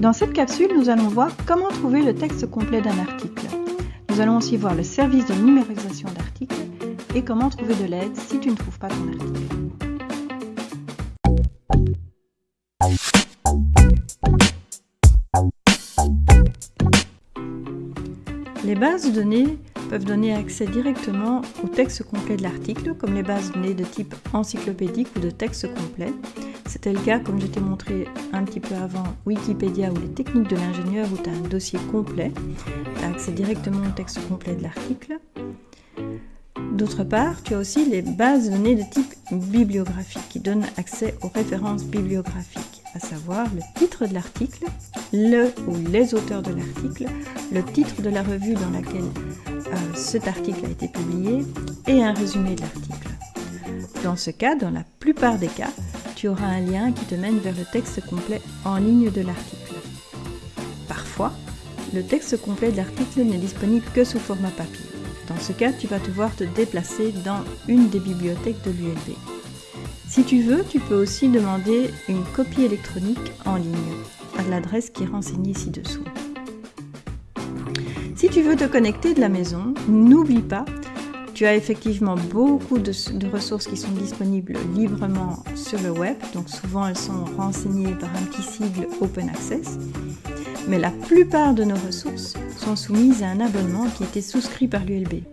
Dans cette capsule, nous allons voir comment trouver le texte complet d'un article. Nous allons aussi voir le service de numérisation d'articles et comment trouver de l'aide si tu ne trouves pas ton article. Les bases de données peuvent donner accès directement au texte complet de l'article, comme les bases de données de type encyclopédique ou de texte complet. C'était le cas, comme je t'ai montré un petit peu avant, Wikipédia ou les techniques de l'ingénieur, où tu as un dossier complet. Tu as accès directement au texte complet de l'article. D'autre part, tu as aussi les bases de données de type bibliographique qui donnent accès aux références bibliographiques, à savoir le titre de l'article, le ou les auteurs de l'article, le titre de la revue dans laquelle euh, cet article a été publié et un résumé de l'article. Dans ce cas, dans la plupart des cas, auras un lien qui te mène vers le texte complet en ligne de l'article. Parfois, le texte complet de l'article n'est disponible que sous format papier. Dans ce cas, tu vas devoir te déplacer dans une des bibliothèques de l'ULB. Si tu veux, tu peux aussi demander une copie électronique en ligne à l'adresse qui est renseignée ci-dessous. Si tu veux te connecter de la maison, n'oublie pas, tu as effectivement beaucoup de, ressources qui sont disponibles librement sur le web, donc souvent elles sont renseignées par un petit sigle Open Access, mais la plupart de nos ressources sont soumises à un abonnement qui était souscrit par l'ULB.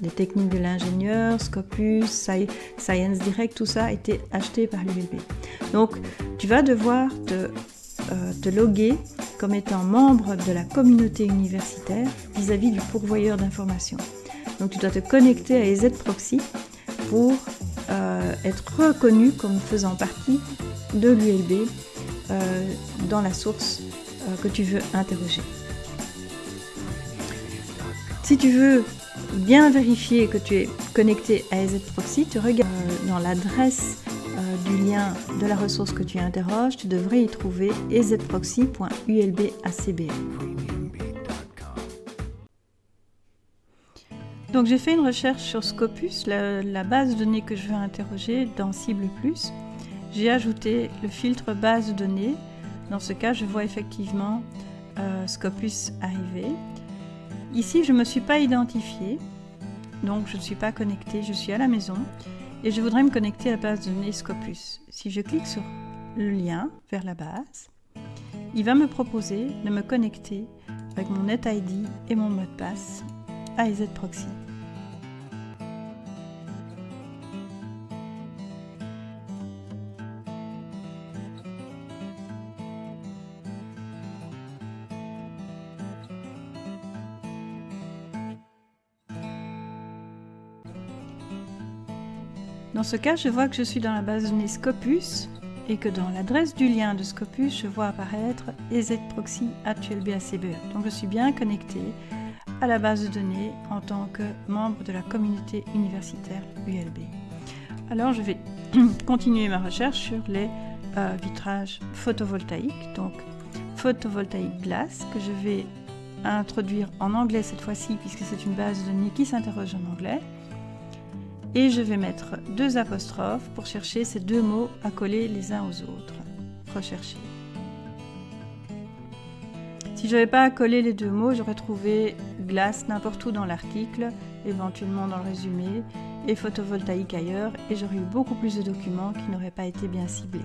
Les techniques de l'ingénieur, Scopus, Science Direct, tout ça a été acheté par l'ULB. Donc tu vas devoir te euh, te loguer comme étant membre de la communauté universitaire vis-à-vis du pourvoyeur d'informations. Donc tu dois te connecter à EZ Proxy pour euh, être reconnu comme faisant partie de l'ULB euh, dans la source que tu veux interroger. Si tu veux bien vérifier que tu es connecté à EZ Proxy, tu regardes dans l'adresse euh, du lien de la ressource que tu interroges, tu devrais y trouver ezproxy.ulbacb. Donc j'ai fait une recherche sur Scopus, la, base de données que je veux interroger dans Cible Plus. J'ai ajouté le filtre base de données. Dans ce cas, je vois effectivement euh, Scopus arriver. Ici, je ne me suis pas identifiée, donc je ne suis pas connectée, je suis à la maison et je voudrais me connecter à la base de données Scopus. Si je clique sur le lien vers la base, il va me proposer de me connecter avec mon NetID et mon mot de passe à EZProxy. Dans ce cas, je vois que je suis dans la base de données Scopus et que dans l'adresse du lien de Scopus, je vois apparaître ezproxy@ulbacbe. Donc je suis bien connecté à la base de données en tant que membre de la communauté universitaire ULB. Alors je vais continuer ma recherche sur les euh, vitrages photovoltaïques, donc photovoltaïque glace, que je vais introduire en anglais cette fois-ci puisque c'est une base de données qui s'interroge en anglais et je vais mettre deux apostrophes pour chercher ces deux mots à coller les uns aux autres. Rechercher. Si je n'avais pas à coller les deux mots, j'aurais trouvé glace n'importe où dans l'article, éventuellement dans le résumé, et photovoltaïque ailleurs, et j'aurais eu beaucoup plus de documents qui n'auraient pas été bien ciblés.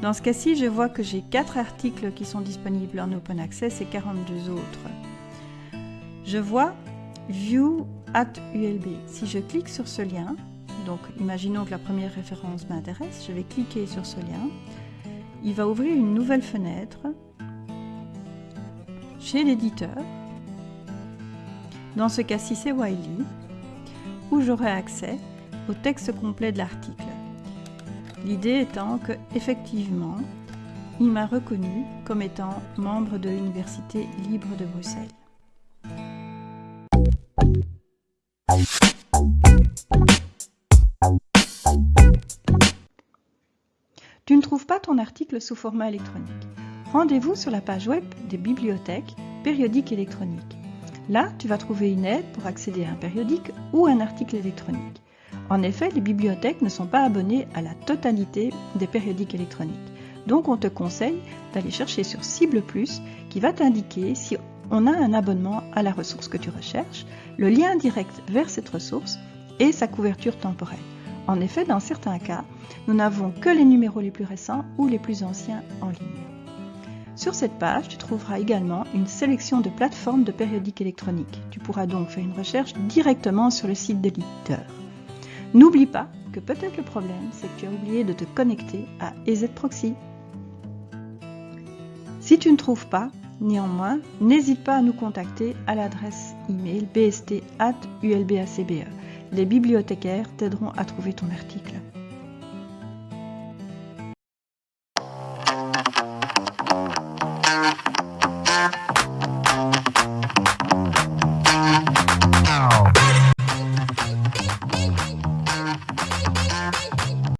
Dans ce cas-ci, je vois que j'ai quatre articles qui sont disponibles en open access et 42 autres. Je vois View at ULB. Si je clique sur ce lien, donc imaginons que la première référence m'intéresse, je vais cliquer sur ce lien. Il va ouvrir une nouvelle fenêtre chez l'éditeur. Dans ce cas-ci, c'est Wiley, où j'aurai accès au texte complet de l'article. L'idée étant que, effectivement, il m'a reconnu comme étant membre de l'Université libre de Bruxelles. Ton article sous format électronique. Rendez-vous sur la page web des bibliothèques périodiques électroniques. Là, tu vas trouver une aide pour accéder à un périodique ou un article électronique. En effet, les bibliothèques ne sont pas abonnées à la totalité des périodiques électroniques. Donc on te conseille d'aller chercher sur Cible Plus qui va t'indiquer si on a un abonnement à la ressource que tu recherches, le lien direct vers cette ressource et sa couverture temporelle. En effet, dans certains cas, nous n'avons que les numéros les plus récents ou les plus anciens en ligne. Sur cette page, tu trouveras également une sélection de plateformes de périodiques électroniques. Tu pourras donc faire une recherche directement sur le site de l'éditeur. N'oublie pas que peut-être le problème, c'est que tu as oublié de te connecter à EZProxy. Si tu ne trouves pas, néanmoins, n'hésite pas à nous contacter à l'adresse email bst.ulbacbe. Les bibliothécaires t'aideront à trouver ton article.